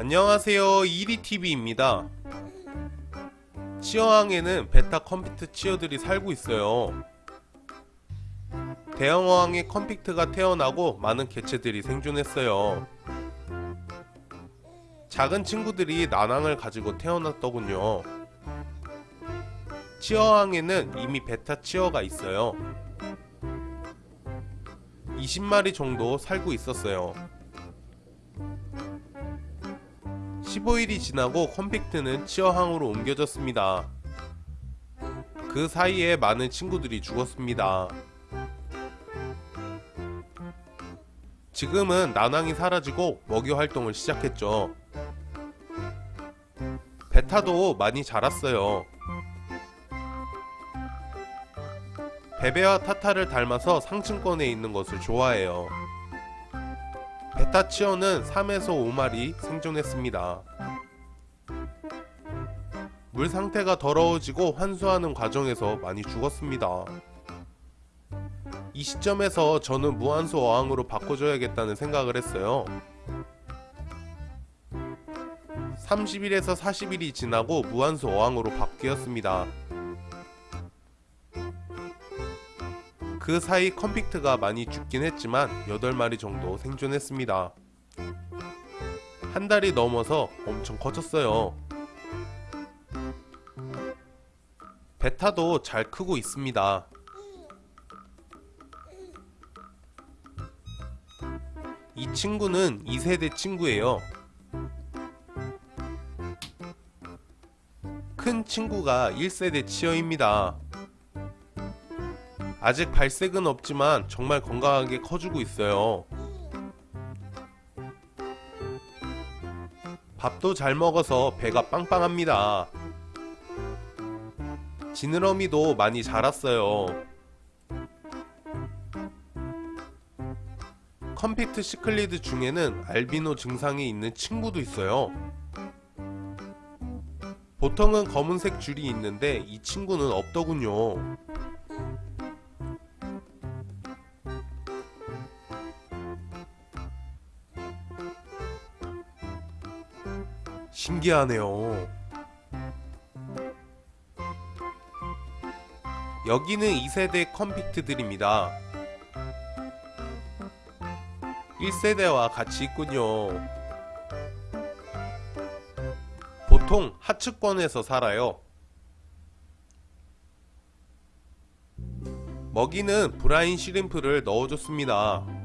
안녕하세요. 이리TV입니다. 치어항에는 베타 컴피트 치어들이 살고 있어요. 대형어항에 컴피트가 태어나고 많은 개체들이 생존했어요. 작은 친구들이 난항을 가지고 태어났더군요. 치어항에는 이미 베타 치어가 있어요. 20마리 정도 살고 있었어요 15일이 지나고 컴팩트는 치어항으로 옮겨졌습니다. 그 사이에 많은 친구들이 죽었습니다. 지금은 난항이 사라지고 먹이 활동을 시작했죠. 베타도 많이 자랐어요. 베베와 타타를 닮아서 상층권에 있는 것을 좋아해요. 베타 치어는 3에서 5마리 생존했습니다. 물 상태가 더러워지고 환수하는 과정에서 많이 죽었습니다. 이 시점에서 저는 무한수 어항으로 바꿔줘야겠다는 생각을 했어요. 30일에서 40일이 지나고 무한수 어항으로 바뀌었습니다. 그 사이 컴픽트가 많이 죽긴 했지만 8마리 정도 생존했습니다. 한 달이 넘어서 엄청 커졌어요. 베타도 잘 크고 있습니다. 이 친구는 2세대 친구예요. 큰 친구가 1세대 치어입니다. 아직 발색은 없지만 정말 건강하게 커주고 있어요. 밥도 잘 먹어서 배가 빵빵합니다. 지느러미도 많이 자랐어요. 컴팩트 시클리드 중에는 알비노 증상이 있는 친구도 있어요. 보통은 검은색 줄이 있는데 이 친구는 없더군요. 신기하네요. 여기는 2세대 컴픽트들입니다. 1세대와 같이 있군요. 보통 하층권에서 살아요. 먹이는 브라인 시림프를 넣어줬습니다.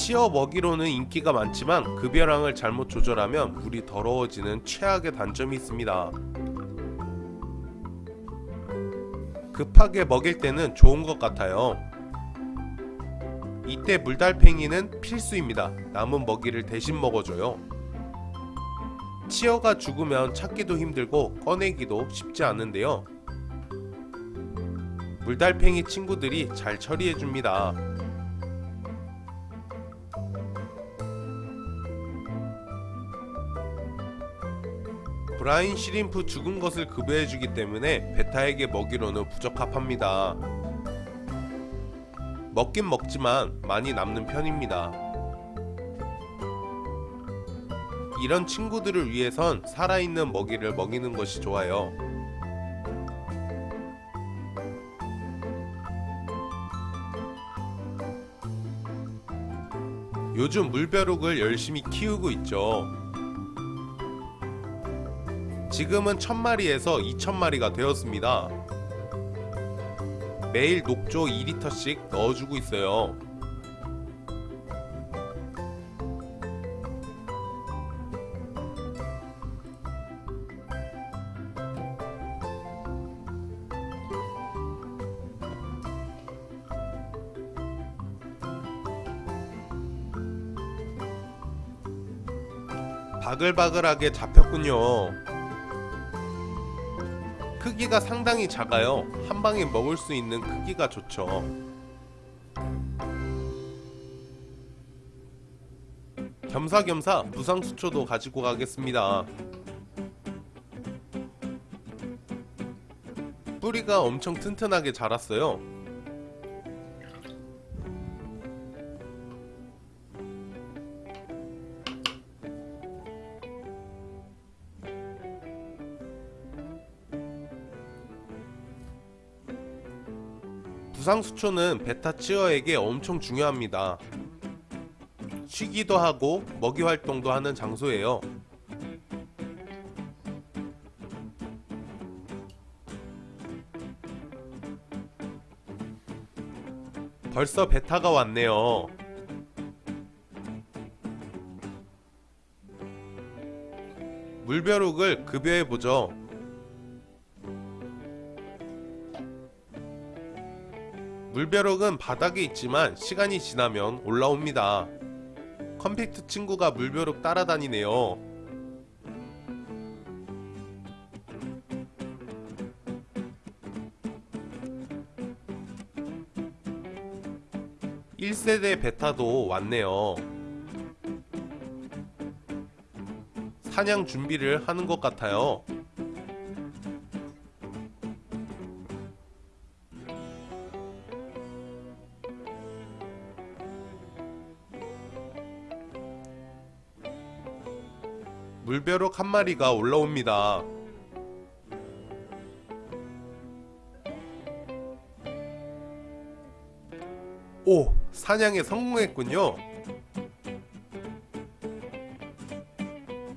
치어 먹이로는 인기가 많지만 급여량을 잘못 조절하면 물이 더러워지는 최악의 단점이 있습니다. 급하게 먹일 때는 좋은 것 같아요. 이때 물달팽이는 필수입니다. 남은 먹이를 대신 먹어줘요. 치어가 죽으면 찾기도 힘들고 꺼내기도 쉽지 않은데요. 물달팽이 친구들이 잘 처리해줍니다. 브라인 시림프 죽은 것을 급여해주기 때문에 베타에게 먹이로는 부적합합니다. 먹긴 먹지만 많이 남는 편입니다. 이런 친구들을 위해선 살아있는 먹이를 먹이는 것이 좋아요. 요즘 물벼룩을 열심히 키우고 있죠. 지금은 1000마리에서 2000마리가 되었습니다. 매일 녹조 2리터씩 넣어주고 있어요. 바글바글하게 잡혔군요. 크기가 상당히 작아요. 한 방에 먹을 수 있는 크기가 좋죠. 겸사겸사 부상수초도 가지고 가겠습니다. 뿌리가 엄청 튼튼하게 자랐어요. 부상수초는 베타 치어에게 엄청 중요합니다. 쉬기도 하고 먹이 활동도 하는 장소예요. 벌써 베타가 왔네요. 물벼룩을 급여해 보죠. 물벼룩은 바닥에 있지만 시간이 지나면 올라옵니다. 컴팩트 친구가 물벼룩 따라다니네요. 일세대 베타도 왔네요. 사냥 준비를 하는 것 같아요. 물벼룩 한 마리가 올라옵니다. 오! 사냥에 성공했군요.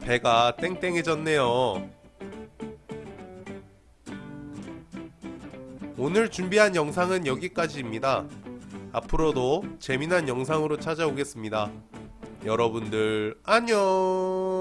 배가 땡땡해졌네요. 오늘 준비한 영상은 여기까지입니다. 앞으로도 재미난 영상으로 찾아오겠습니다. 여러분들 안녕